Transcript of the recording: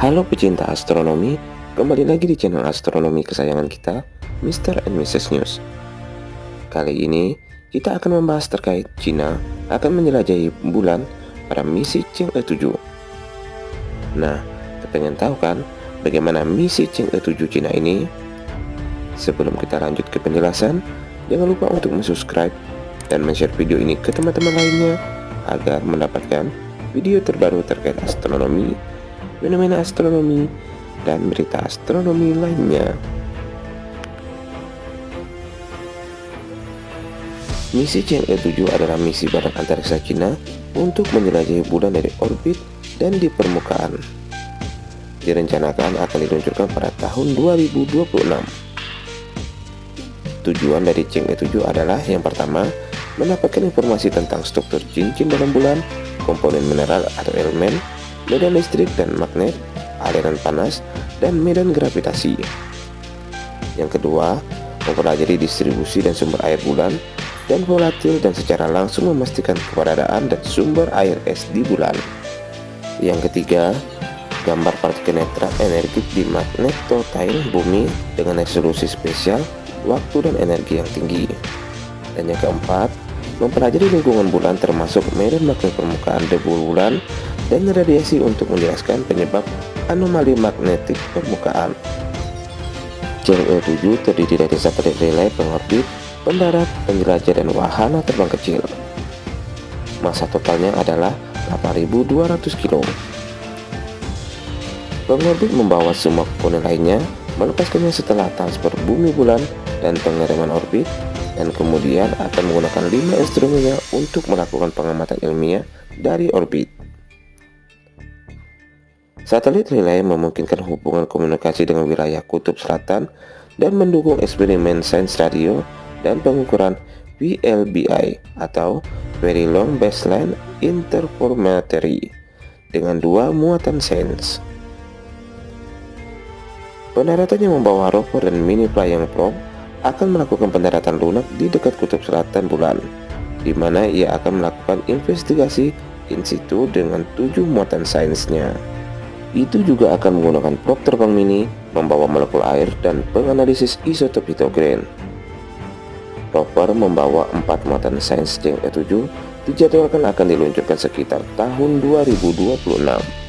Halo pecinta astronomi, kembali lagi di channel astronomi kesayangan kita, Mr. and Mrs. News. Kali ini, kita akan membahas terkait Cina akan menjelajahi bulan pada misi Chang'e 7. Nah, kepengen tahu kan bagaimana misi Chang'e 7 Cina ini? Sebelum kita lanjut ke penjelasan, jangan lupa untuk subscribe dan share video ini ke teman-teman lainnya agar mendapatkan video terbaru terkait astronomi fenomena astronomi, dan berita astronomi lainnya. Misi Chang'e 7 adalah misi badan antariksa Cina untuk menjelajahi bulan dari orbit dan di permukaan. Direncanakan akan diluncurkan pada tahun 2026. Tujuan dari Chang'e 7 adalah yang pertama, mendapatkan informasi tentang struktur cincin dalam bulan, komponen mineral atau elemen, medan listrik dan magnet, aliran panas, dan medan gravitasi. Yang kedua, mempelajari distribusi dan sumber air bulan dan volatil dan secara langsung memastikan keberadaan dan sumber air es di bulan. Yang ketiga, gambar partikel netral energi di magnetotail bumi dengan resolusi spesial, waktu dan energi yang tinggi. Dan yang keempat, mempelajari lingkungan bulan termasuk medan magnet permukaan debu bulan dan radiasi untuk menjelaskan penyebab anomali magnetik permukaan. Chang'e 7 terdiri dari satelit relay pengorbit, pendarat, penjelajah, dan wahana terbang kecil. Masa totalnya adalah 8.200 kilo. Pengorbit membawa semua komponen lainnya, melepaskannya setelah transfer bumi bulan dan pengiriman orbit, dan kemudian akan menggunakan lima instrumennya untuk melakukan pengamatan ilmiah dari orbit. Satelit relay memungkinkan hubungan komunikasi dengan wilayah kutub selatan dan mendukung eksperimen sains radio dan pengukuran VLBI atau Very Long Baseline Interferometry dengan dua muatan sains. Pendaratan yang membawa rover dan mini flying probe akan melakukan pendaratan lunak di dekat kutub selatan bulan, di mana ia akan melakukan investigasi in situ dengan tujuh muatan sainsnya. Itu juga akan menggunakan probe terbang mini, membawa molekul air, dan penganalisis isotop hidrogen. Rover membawa empat muatan sains Chang'e 7 dijadwalkan akan diluncurkan sekitar tahun 2026.